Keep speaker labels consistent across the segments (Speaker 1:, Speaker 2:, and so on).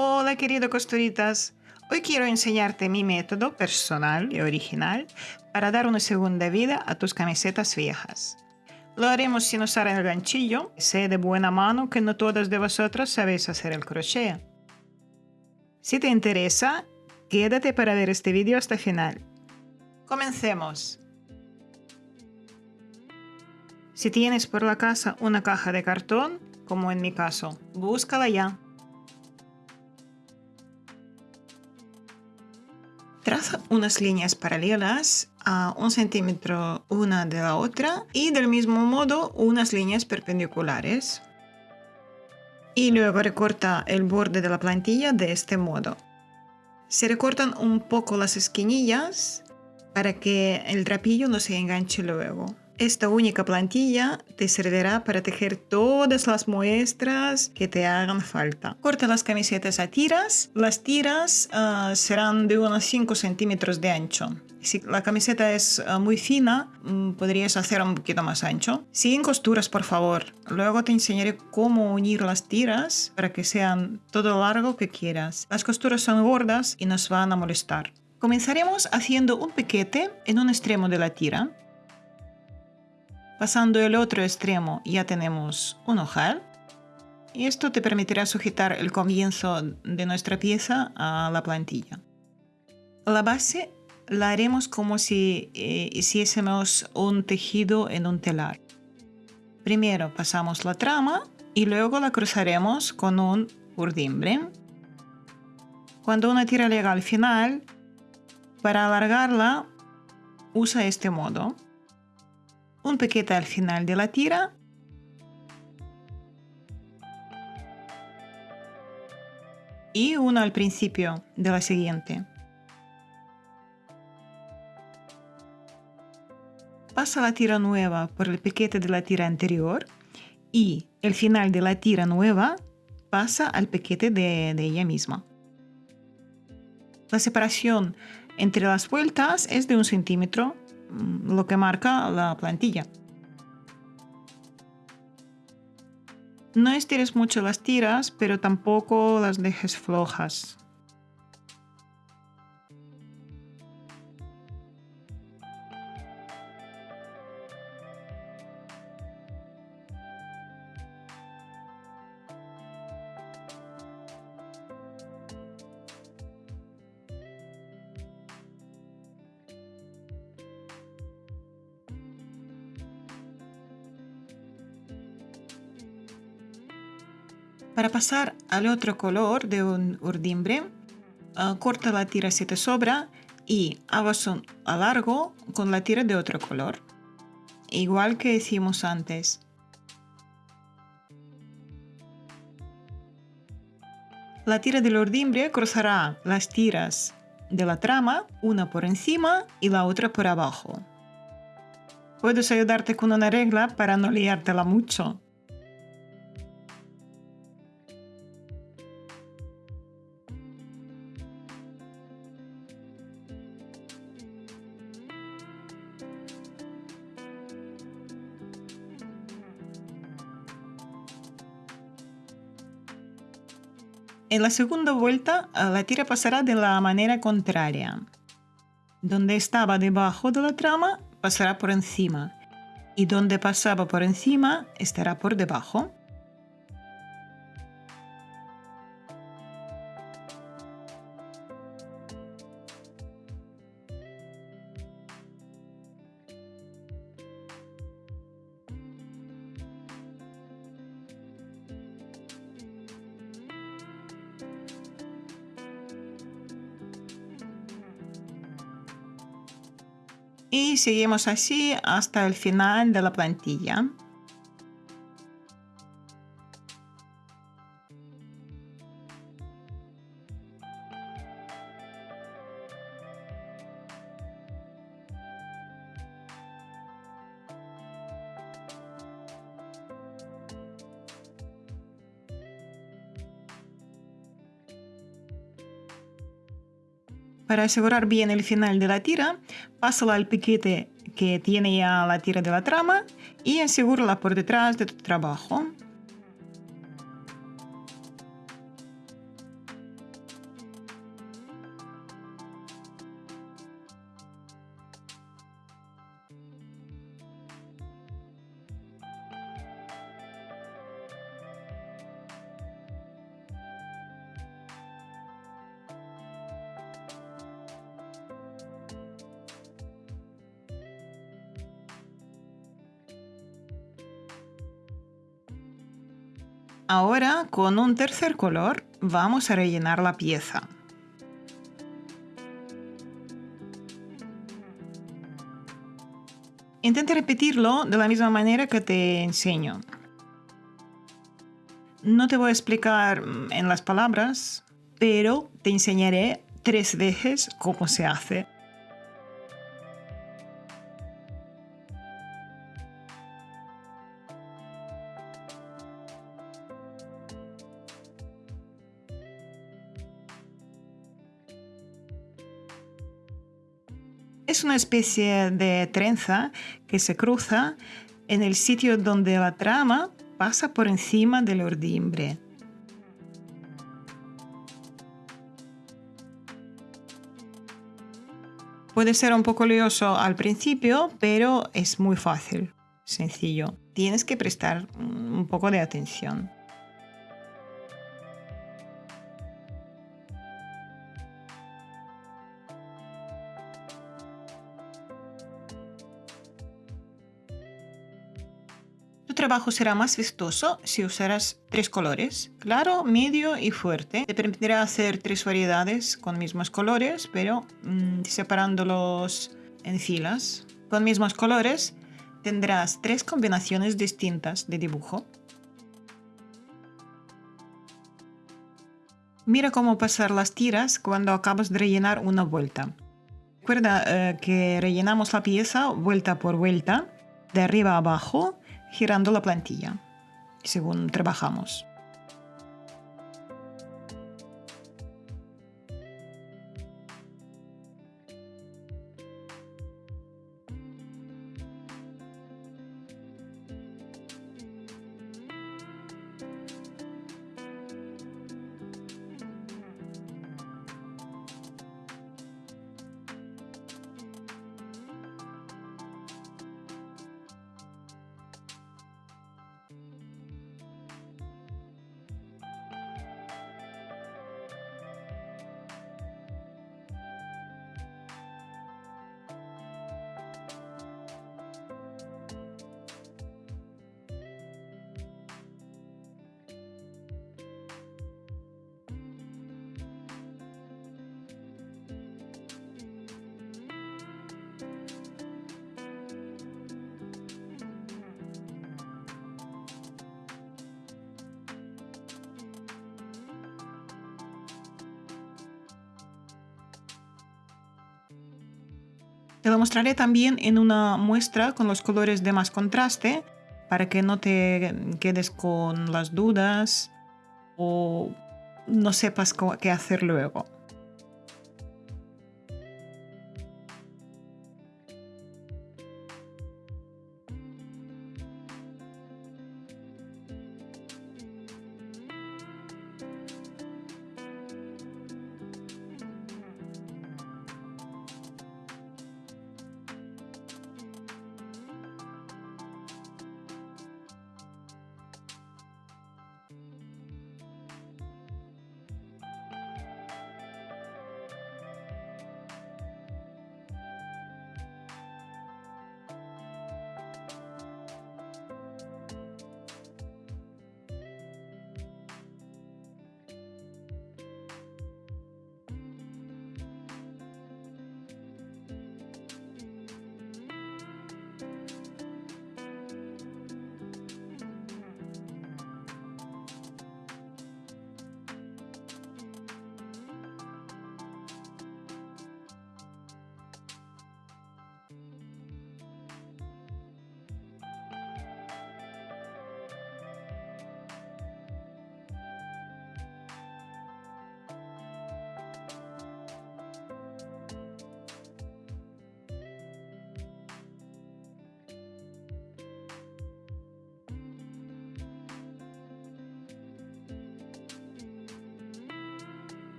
Speaker 1: Hola querido costuritas, hoy quiero enseñarte mi método personal y original para dar una segunda vida a tus camisetas viejas. Lo haremos sin usar el ganchillo, sé de buena mano que no todas de vosotras sabéis hacer el crochet. Si te interesa, quédate para ver este vídeo hasta el final. Comencemos. Si tienes por la casa una caja de cartón, como en mi caso, búscala ya. Traza unas líneas paralelas a un centímetro una de la otra y del mismo modo unas líneas perpendiculares. Y luego recorta el borde de la plantilla de este modo. Se recortan un poco las esquinillas para que el trapillo no se enganche luego. Esta única plantilla te servirá para tejer todas las muestras que te hagan falta. Corta las camisetas a tiras. Las tiras uh, serán de unos 5 centímetros de ancho. Si la camiseta es uh, muy fina, um, podrías hacer un poquito más ancho. Sin costuras, por favor. Luego te enseñaré cómo unir las tiras para que sean todo lo largo que quieras. Las costuras son gordas y nos van a molestar. Comenzaremos haciendo un piquete en un extremo de la tira. Pasando el otro extremo ya tenemos un ojal. Y esto te permitirá sujetar el comienzo de nuestra pieza a la plantilla. La base la haremos como si eh, hiciésemos un tejido en un telar. Primero pasamos la trama y luego la cruzaremos con un urdimbre. Cuando una tira llega al final, para alargarla usa este modo un piquete al final de la tira y uno al principio de la siguiente. Pasa la tira nueva por el piquete de la tira anterior y el final de la tira nueva pasa al piquete de, de ella misma. La separación entre las vueltas es de un centímetro lo que marca la plantilla. No estires mucho las tiras, pero tampoco las dejes flojas. Para pasar al otro color de un urdimbre, ah, corta la tira si te sobra y un alargo con la tira de otro color, igual que hicimos antes. La tira del urdimbre cruzará las tiras de la trama, una por encima y la otra por abajo. Puedes ayudarte con una regla para no liártela mucho. En la segunda vuelta, eh, la tira pasará de la manera contraria. Donde estaba debajo de la trama, pasará por encima. Y donde pasaba por encima, estará por debajo. Y seguimos así hasta el final de la plantilla. Para asegurar bien el final de la tira, pásala al piquete que tiene ya la tira de la trama y asegúrala por detrás de tu trabajo. Ahora, con un tercer color, vamos a rellenar la pieza. Intenta repetirlo de la misma manera que te enseño. No te voy a explicar mm, en las palabras, pero te enseñaré tres veces cómo se hace. Especie de trenza que se cruza en el sitio donde la trama pasa por encima del ordimbre. Puede ser un poco lioso al principio, pero es muy fácil, sencillo. Tienes que prestar un poco de atención. Trabajo será más vistoso si usarás tres colores, claro, medio y fuerte. Te permitirá hacer tres variedades con mismos colores, pero mm, separándolos en filas. Con mismos colores tendrás tres combinaciones distintas de dibujo. Mira cómo pasar las tiras cuando acabas de rellenar una vuelta. Recuerda eh, que rellenamos la pieza vuelta por vuelta, de arriba a abajo, girando la plantilla, según trabajamos. Te lo mostraré también en una muestra con los colores de más contraste para que no te quedes con las dudas o no sepas qué hacer luego.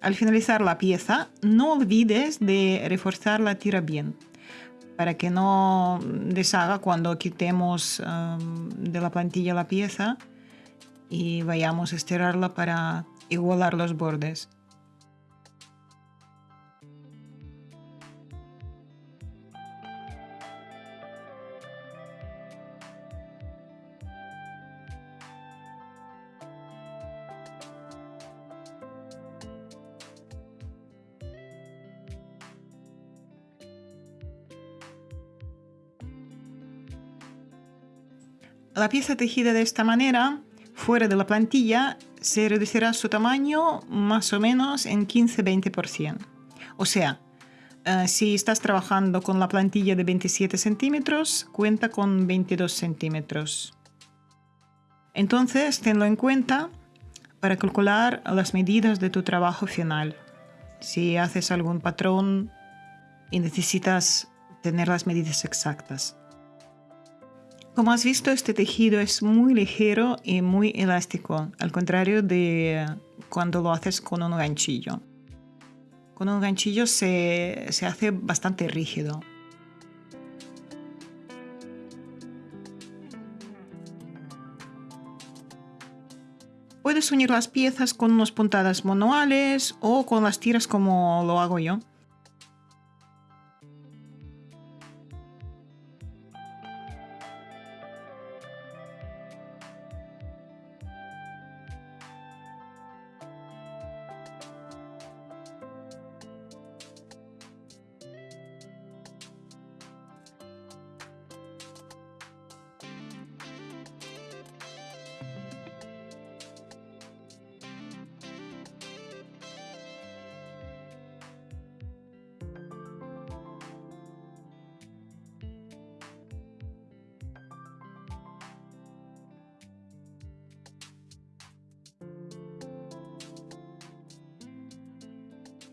Speaker 1: Al finalizar la pieza, no olvides de reforzar la tira bien para que no deshaga cuando quitemos um, de la plantilla la pieza y vayamos a estirarla para igualar los bordes. La pieza tejida de esta manera, fuera de la plantilla, se reducirá su tamaño más o menos en 15-20%. O sea, eh, si estás trabajando con la plantilla de 27 centímetros, cuenta con 22 centímetros. Entonces, tenlo en cuenta para calcular las medidas de tu trabajo final. Si haces algún patrón y necesitas tener las medidas exactas. Como has visto, este tejido es muy ligero y muy elástico, al contrario de cuando lo haces con un ganchillo. Con un ganchillo se, se hace bastante rígido. Puedes unir las piezas con unas puntadas manuales o con las tiras como lo hago yo.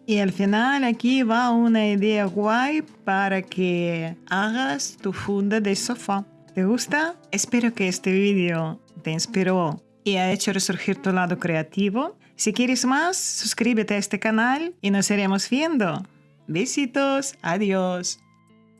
Speaker 1: Y al final aquí va una idea guay para que hagas tu funda de sofá. ¿Te gusta? Espero que este vídeo te inspiró y ha hecho resurgir tu lado creativo. Si quieres más, suscríbete a este canal y nos iremos viendo. Besitos, adiós.